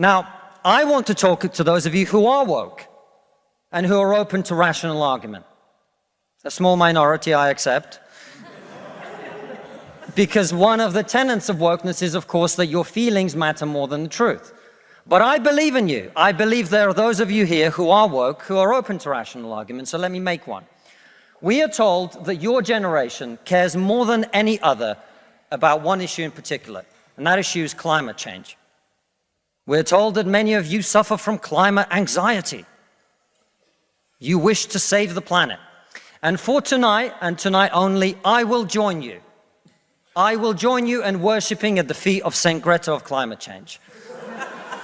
Now, I want to talk to those of you who are woke and who are open to rational argument. A small minority, I accept. because one of the tenets of wokeness is, of course, that your feelings matter more than the truth. But I believe in you. I believe there are those of you here who are woke, who are open to rational argument, so let me make one. We are told that your generation cares more than any other about one issue in particular, and that issue is climate change. We're told that many of you suffer from climate anxiety. You wish to save the planet. And for tonight, and tonight only, I will join you. I will join you in worshipping at the feet of St. Greta of climate change.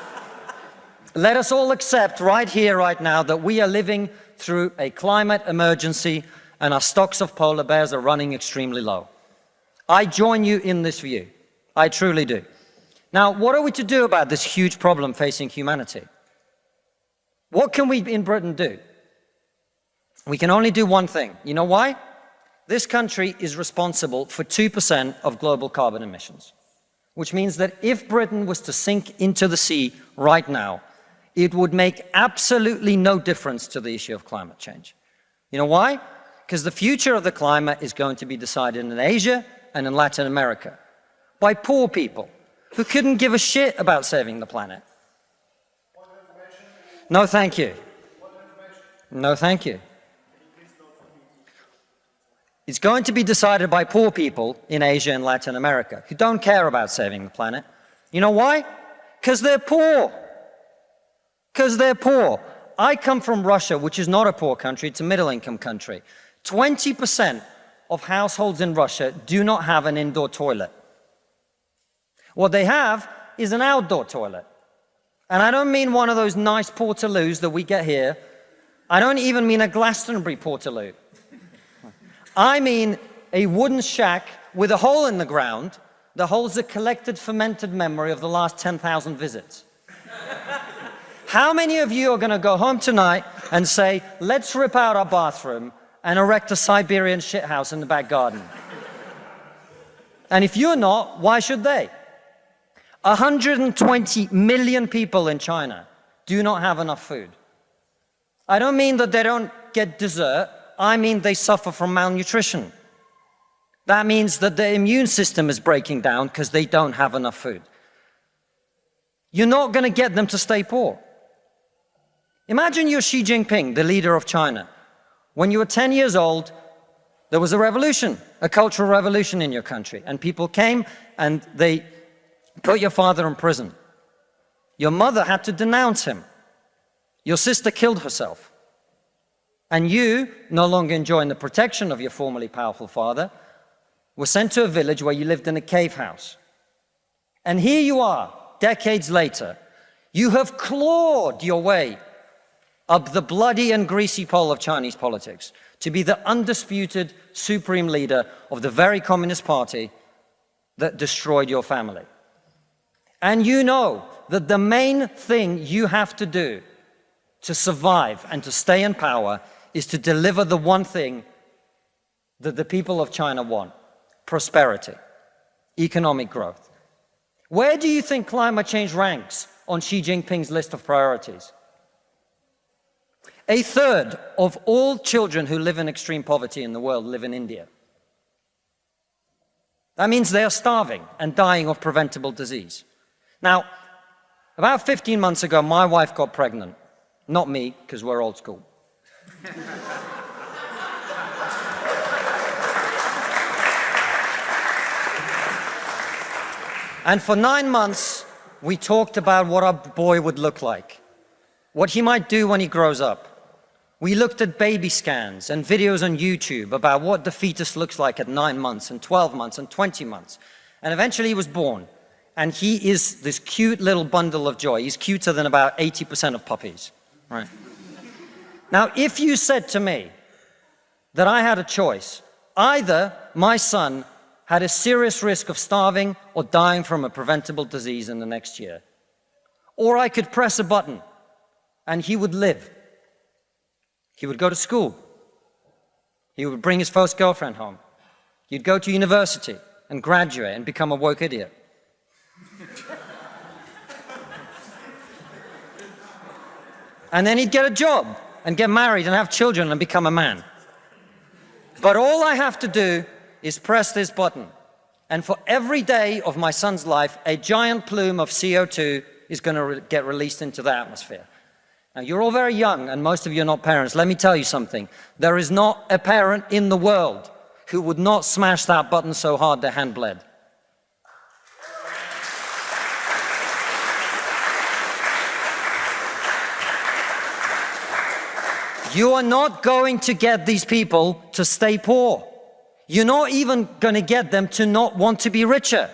Let us all accept right here, right now, that we are living through a climate emergency and our stocks of polar bears are running extremely low. I join you in this view. I truly do. Now, what are we to do about this huge problem facing humanity? What can we in Britain do? We can only do one thing. You know why? This country is responsible for 2% of global carbon emissions, which means that if Britain was to sink into the sea right now, it would make absolutely no difference to the issue of climate change. You know why? Because the future of the climate is going to be decided in Asia and in Latin America by poor people who couldn't give a shit about saving the planet. No, thank you. No, thank you. It's going to be decided by poor people in Asia and Latin America who don't care about saving the planet. You know why? Because they're poor. Because they're poor. I come from Russia, which is not a poor country, it's a middle-income country. 20% of households in Russia do not have an indoor toilet. What they have is an outdoor toilet. And I don't mean one of those nice portaloos that we get here. I don't even mean a Glastonbury portaloo. I mean a wooden shack with a hole in the ground that holds the collected fermented memory of the last 10,000 visits. How many of you are going to go home tonight and say, let's rip out our bathroom and erect a Siberian shithouse in the back garden? and if you're not, why should they? 120 million people in China do not have enough food. I don't mean that they don't get dessert. I mean they suffer from malnutrition. That means that their immune system is breaking down because they don't have enough food. You're not going to get them to stay poor. Imagine you're Xi Jinping, the leader of China. When you were 10 years old, there was a revolution, a cultural revolution in your country, and people came and they put your father in prison. Your mother had to denounce him. Your sister killed herself. And you, no longer enjoying the protection of your formerly powerful father, were sent to a village where you lived in a cave house. And here you are, decades later. You have clawed your way up the bloody and greasy pole of Chinese politics to be the undisputed supreme leader of the very Communist Party that destroyed your family. And you know that the main thing you have to do to survive and to stay in power is to deliver the one thing that the people of China want, prosperity, economic growth. Where do you think climate change ranks on Xi Jinping's list of priorities? A third of all children who live in extreme poverty in the world live in India. That means they are starving and dying of preventable disease. Now, about 15 months ago, my wife got pregnant. Not me, because we're old school. and for nine months, we talked about what our boy would look like, what he might do when he grows up. We looked at baby scans and videos on YouTube about what the fetus looks like at nine months and 12 months and 20 months. And eventually he was born. And he is this cute little bundle of joy. He's cuter than about 80% of puppies, right? Now, if you said to me that I had a choice, either my son had a serious risk of starving or dying from a preventable disease in the next year, or I could press a button and he would live. He would go to school. He would bring his first girlfriend home. He'd go to university and graduate and become a woke idiot. And then he'd get a job and get married and have children and become a man. But all I have to do is press this button. And for every day of my son's life, a giant plume of CO2 is going to re get released into the atmosphere. Now, you're all very young, and most of you are not parents. Let me tell you something. There is not a parent in the world who would not smash that button so hard their hand bled. You are not going to get these people to stay poor. You're not even going to get them to not want to be richer.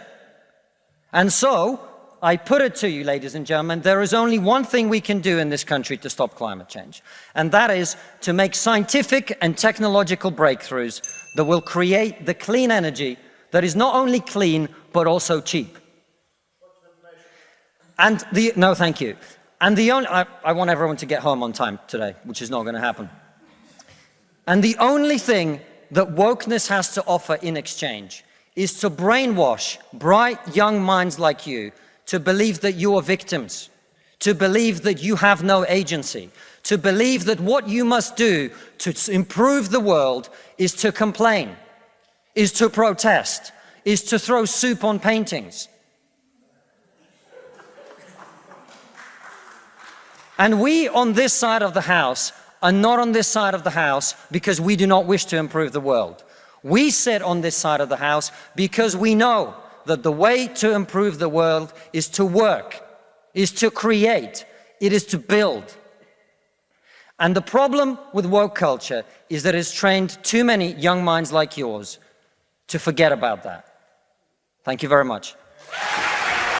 And so, I put it to you, ladies and gentlemen, there is only one thing we can do in this country to stop climate change, and that is to make scientific and technological breakthroughs that will create the clean energy that is not only clean, but also cheap. And the, no, thank you. And the only, I, I want everyone to get home on time today, which is not going to happen. And the only thing that wokeness has to offer in exchange is to brainwash bright young minds like you to believe that you are victims, to believe that you have no agency, to believe that what you must do to improve the world is to complain, is to protest, is to throw soup on paintings, And we on this side of the house are not on this side of the house because we do not wish to improve the world. We sit on this side of the house because we know that the way to improve the world is to work, is to create, it is to build. And the problem with woke culture is that it's trained too many young minds like yours to forget about that. Thank you very much.